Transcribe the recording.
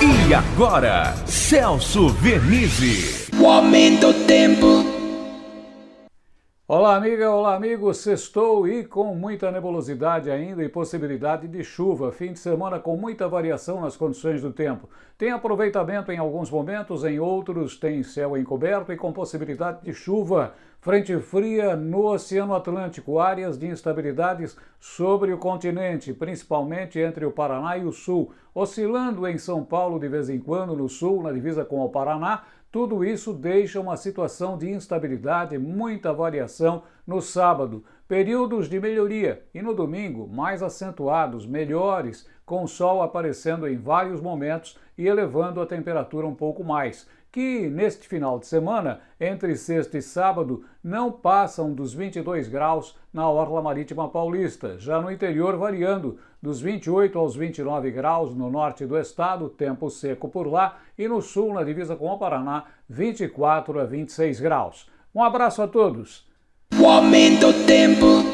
E agora, Celso Vernizzi. O aumento do tempo. Olá, amiga, olá, amigo. Sextou e com muita nebulosidade ainda e possibilidade de chuva. Fim de semana com muita variação nas condições do tempo. Tem aproveitamento em alguns momentos, em outros tem céu encoberto e com possibilidade de chuva. Frente fria no Oceano Atlântico, áreas de instabilidades sobre o continente, principalmente entre o Paraná e o Sul, oscilando em São Paulo de vez em quando, no Sul, na divisa com o Paraná. Tudo isso deixa uma situação de instabilidade, muita variação no sábado, períodos de melhoria e no domingo mais acentuados, melhores, com o sol aparecendo em vários momentos e elevando a temperatura um pouco mais que neste final de semana, entre sexta e sábado, não passam dos 22 graus na orla marítima paulista, já no interior variando dos 28 aos 29 graus no norte do estado, tempo seco por lá, e no sul, na divisa com o Paraná, 24 a 26 graus. Um abraço a todos. O aumento do tempo.